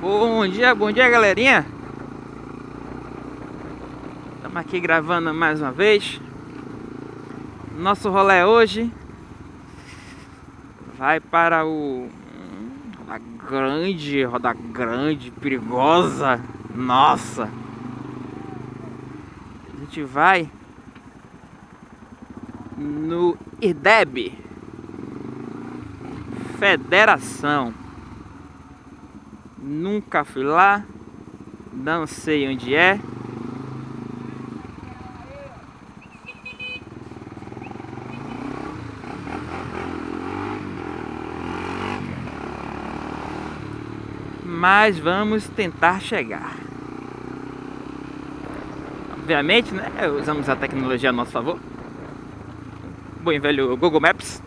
Bom dia, bom dia galerinha. Estamos aqui gravando mais uma vez. Nosso rolê hoje Vai para o Roda grande, roda grande, perigosa. Nossa. A gente vai No IDEB Federação Nunca fui lá, não sei onde é. Mas vamos tentar chegar. Obviamente, né? Usamos a tecnologia a nosso favor. Bom velho Google Maps.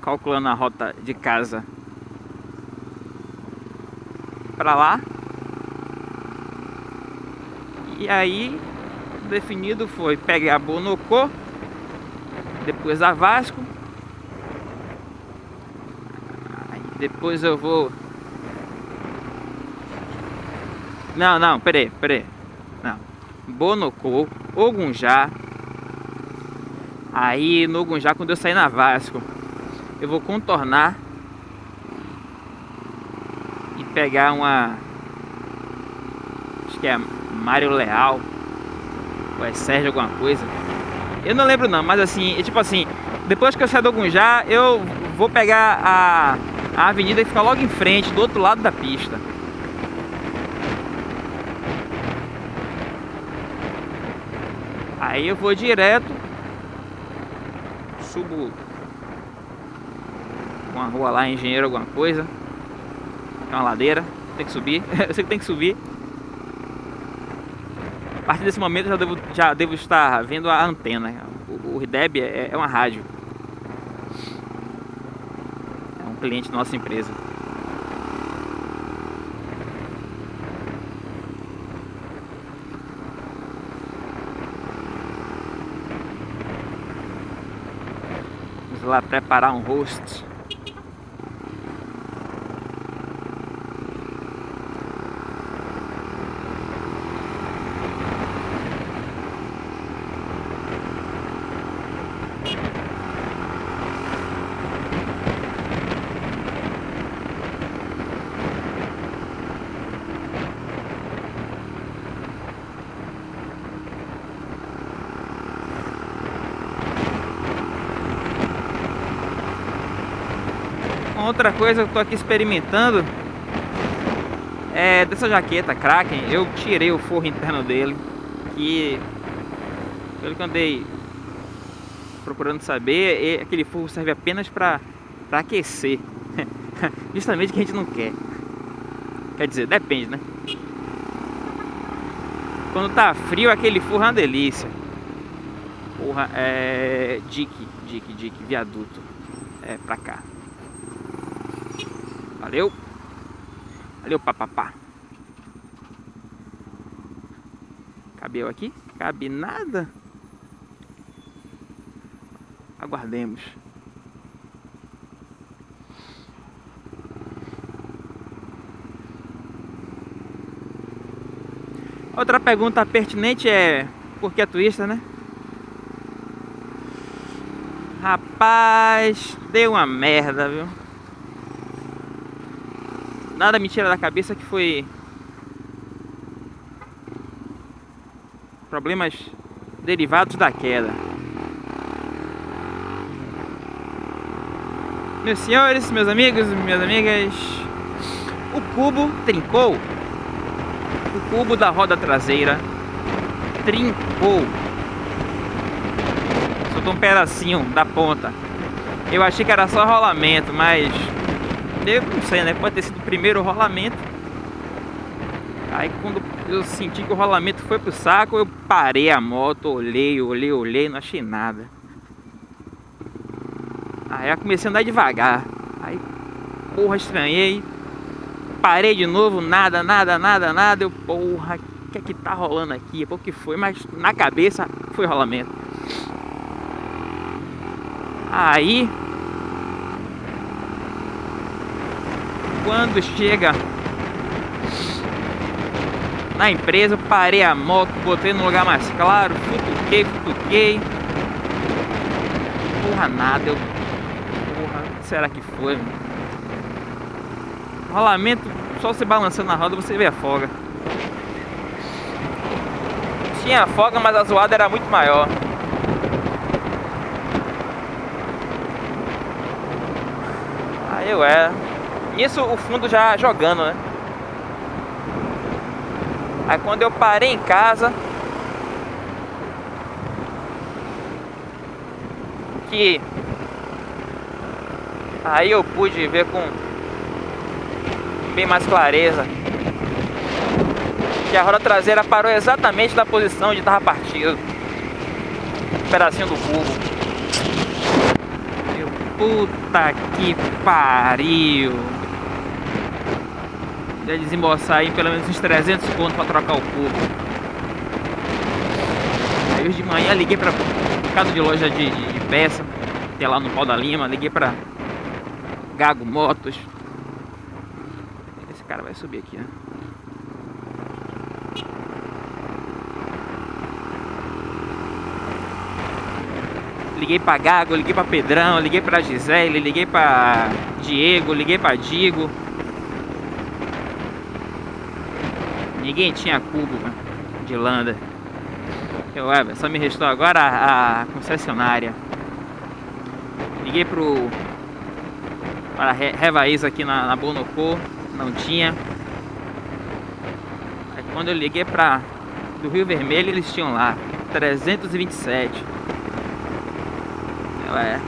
Calculando a rota de casa para lá. E aí, definido foi pegar Bonocô, depois a Vasco. Depois eu vou... Não, não, peraí, peraí. Não. Bonocô, Ogunjá. Aí no Ogunjá, quando eu sair na Vasco, eu vou contornar pegar uma... Acho que é Mário Leal. Ou é Sérgio alguma coisa. Eu não lembro não, mas assim, tipo assim... Depois que eu sair do Gunjá, eu vou pegar a, a avenida e ficar logo em frente, do outro lado da pista. Aí eu vou direto Subo Uma rua lá, engenheiro alguma coisa é uma ladeira, tem que subir. eu sei que tem que subir. A partir desse momento eu já devo, já devo estar vendo a antena. O, o é, é uma rádio. É um cliente da nossa empresa. Lá preparar um host. outra coisa que eu tô aqui experimentando é dessa jaqueta Kraken, eu tirei o forro interno dele, que pelo que andei procurando saber, aquele forro serve apenas para aquecer, justamente o que a gente não quer. Quer dizer, depende, né? Quando tá frio, aquele forro é uma delícia. Porra, é... Dick, Dick, Dick, viaduto. É, pra cá. Valeu. Valeu, papapá. Cabeu aqui? Cabe nada. Aguardemos. Outra pergunta pertinente é por que a twista, né? Rapaz, deu uma merda, viu? Nada me tira da cabeça que foi problemas derivados da queda. Meus senhores, meus amigos, minhas amigas, o cubo trincou. O cubo da roda traseira trincou. Soltou um pedacinho da ponta. Eu achei que era só rolamento, mas eu não sei, né? Pode ter sido o primeiro rolamento. Aí quando eu senti que o rolamento foi pro saco, eu parei a moto, olhei, olhei, olhei, não achei nada. Aí eu comecei a andar devagar. Aí, porra, estranhei. Parei de novo, nada, nada, nada, nada. Eu, porra, o que é que tá rolando aqui? Pô, que foi? Mas na cabeça foi rolamento. Aí quando chega na empresa, parei a moto, botei no lugar mais claro, futuquei, futuquei. Porra, nada, eu... Porra, o que será que foi? Rolamento, só você balançando na roda você vê a folga. Tinha folga, mas a zoada era muito maior. Aí eu era. Isso o fundo já jogando, né? Aí quando eu parei em casa que aí eu pude ver com bem mais clareza que a roda traseira parou exatamente na posição onde estava partido. Um pedacinho do cubo. Meu puta que pariu Deve desembolsar aí pelo menos uns 300 pontos para trocar o cubo aí hoje de manhã liguei para casa de loja de, de, de peça tem lá no Pau da Lima liguei para Gago Motos. Esse cara vai subir aqui né? Liguei pra Gago, liguei pra Pedrão, liguei pra Gisele, liguei pra Diego, liguei pra Digo. Ninguém tinha cubo de landa. Eu, é, só me restou agora a, a concessionária. Liguei pro para Revaís aqui na, na Bonocô, não tinha. Aí quando eu liguei para do Rio Vermelho, eles tinham lá 327. É.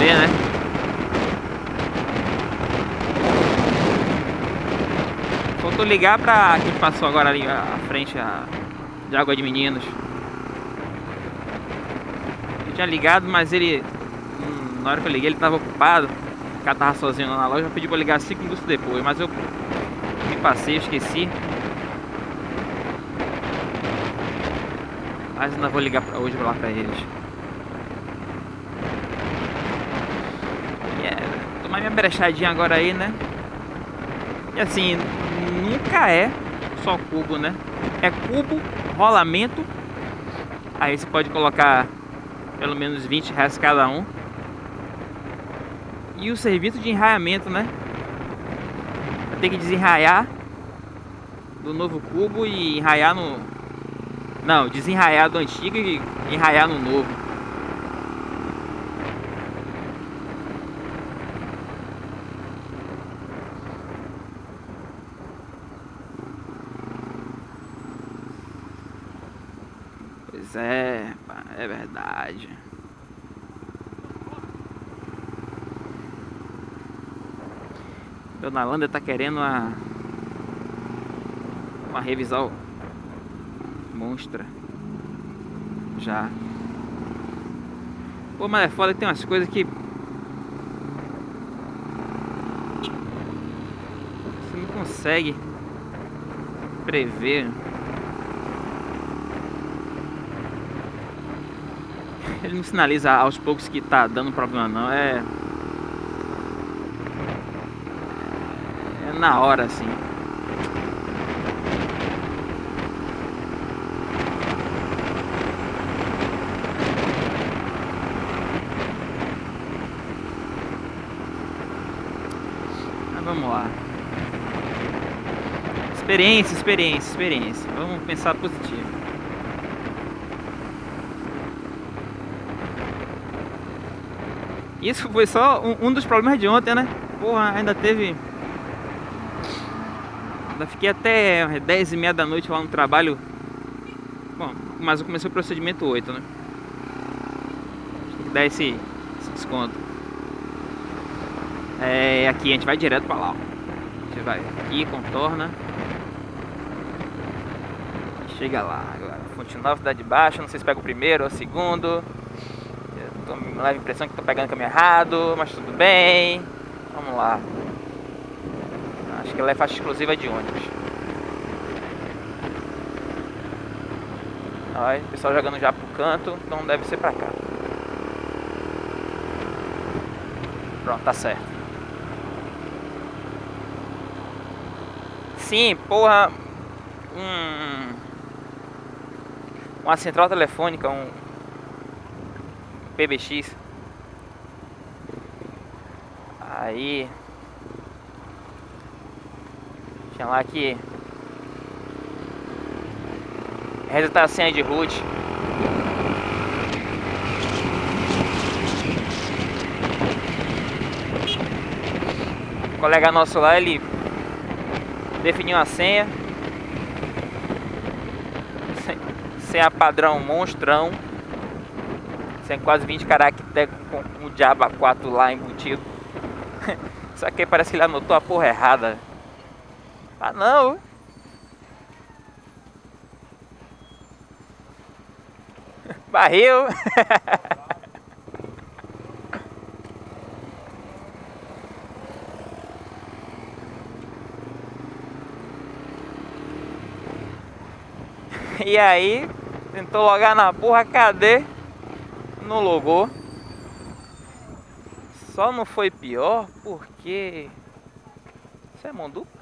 Vê, né? Faltou ligar pra quem passou agora ali à frente a, de Água de Meninos. Eu tinha ligado, mas ele... Hum, na hora que eu liguei ele tava ocupado. O cara tava sozinho lá na loja, pediu pra ligar 5 minutos depois, mas eu me passei, esqueci. Mas ainda vou ligar pra hoje lá pra eles. Yeah, tomar minha brechadinha agora aí, né? E assim, nunca é só cubo, né? É cubo, rolamento. Aí você pode colocar pelo menos 20 reais cada um. E o serviço de enraiamento, né? Tem que desenraiar do novo cubo e enraiar no, não, desenraiar do antigo e enraiar no novo. Pois é, é verdade. Dona Landa tá querendo uma, uma revisão monstra. Já. Pô, mas é foda que tem umas coisas que... Você não consegue prever. Ele não sinaliza aos poucos que tá dando problema não, é... É na hora assim. vamos lá. Experiência, experiência, experiência. Vamos pensar positivo. Isso foi só um, um dos problemas de ontem, né? Porra, ainda teve... Ainda fiquei até 10 e meia da noite lá no trabalho. Bom, mas eu comecei o procedimento 8, né? Tem que dar esse, esse desconto. É, aqui a gente vai direto pra lá, ó. A gente vai aqui, contorna. Chega lá agora. Fonte Nova, Cidade Baixa. Não sei se pega o primeiro ou o segundo. Me leva a impressão que tô pegando o caminho errado, mas tudo bem. Vamos lá. Acho que ela é faixa exclusiva de ônibus. Olha, o pessoal jogando já pro canto, então deve ser pra cá. Pronto, tá certo. Sim, porra. Um. Uma central telefônica, um. PBX. Aí. Lá que. Resetar a senha de root. O colega nosso lá, ele definiu a senha. Senha padrão monstrão. Senha quase 20 caracteres com o diabo 4 lá embutido. Só que parece que ele anotou a porra errada. Ah não! Barril! e aí, tentou logar na porra, cadê? Não logou. Só não foi pior porque... Isso é mão dupla?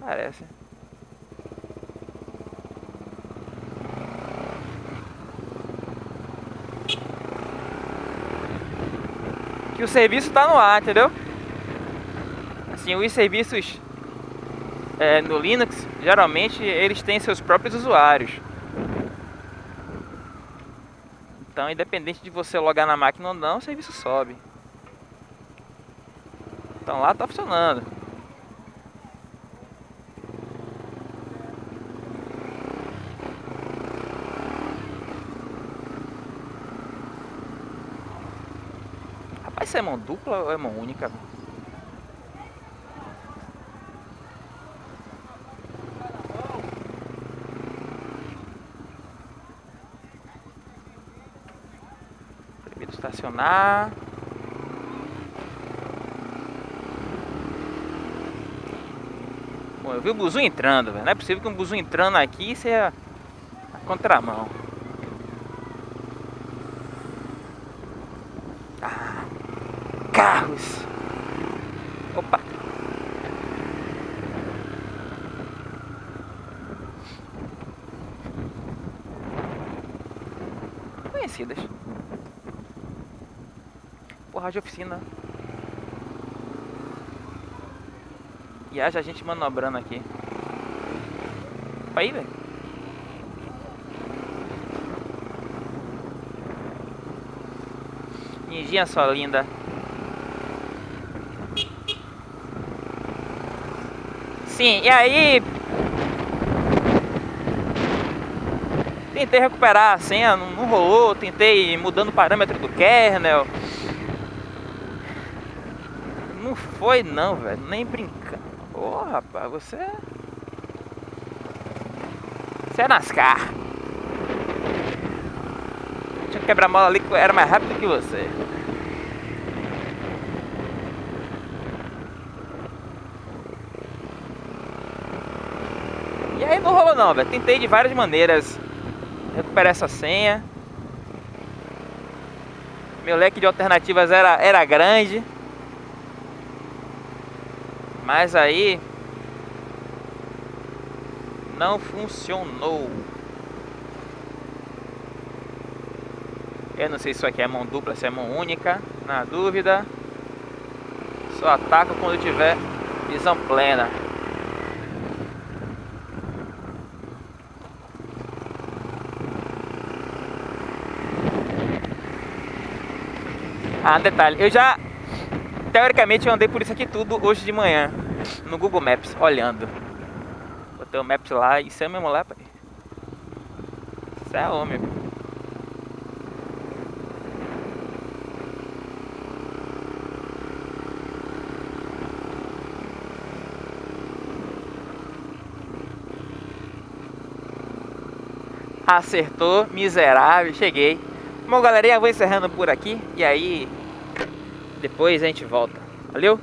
Parece. Que o serviço tá no ar, entendeu? Assim, os serviços é, no Linux, geralmente eles têm seus próprios usuários. Então, independente de você logar na máquina ou não, o serviço sobe. Então lá tá funcionando. Rapaz, isso é mão dupla ou é mão única? Estacionar. Bom, eu vi o buzu entrando, velho. Não é possível que um buzu entrando aqui seja a contramão. Ah, carros. Opa. Conhecidas. De oficina. E haja gente manobrando aqui. Aí, velho. Ninjinha só linda. Sim, e aí... Tentei recuperar a senha, não rolou. Tentei mudando o parâmetro do kernel. Foi não, velho. Nem brincando. Ô, oh, rapaz, você... É- você é NASCAR. Tinha quebra-mola ali que era mais rápido que você. E aí não rolou não, velho. Tentei de várias maneiras recuperar essa senha. Meu leque de alternativas era, era grande. Mas aí não funcionou. Eu não sei se isso aqui é mão dupla, se é mão única. Na dúvida, só ataco quando tiver visão plena. Ah, detalhe, eu já Teoricamente eu andei por isso aqui tudo hoje de manhã No Google Maps, olhando. Botei o Maps lá, isso é mesmo lá, pai. Isso é homem Acertou, miserável, cheguei. Bom galerinha, vou encerrando por aqui. E aí depois a gente volta. Valeu?